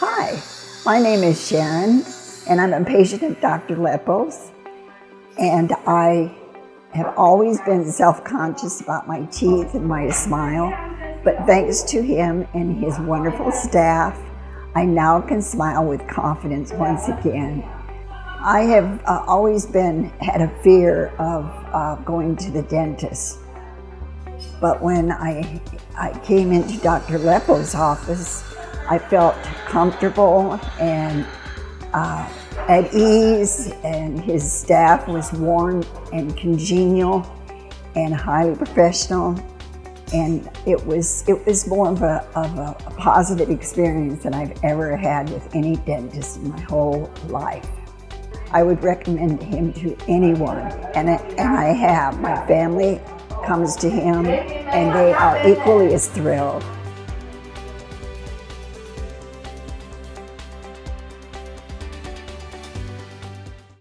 Hi, my name is Sharon, and I'm a patient of Dr. Lepos. And I have always been self-conscious about my teeth and my smile, but thanks to him and his wonderful staff, I now can smile with confidence once again. I have uh, always been had a fear of uh, going to the dentist. But when I, I came into Dr. Leppo's office, I felt comfortable and uh, at ease and his staff was warm and congenial and highly professional and it was it was more of a, of a, a positive experience than I've ever had with any dentist in my whole life. I would recommend him to anyone and, and I have. My family comes to him and they are equally as thrilled.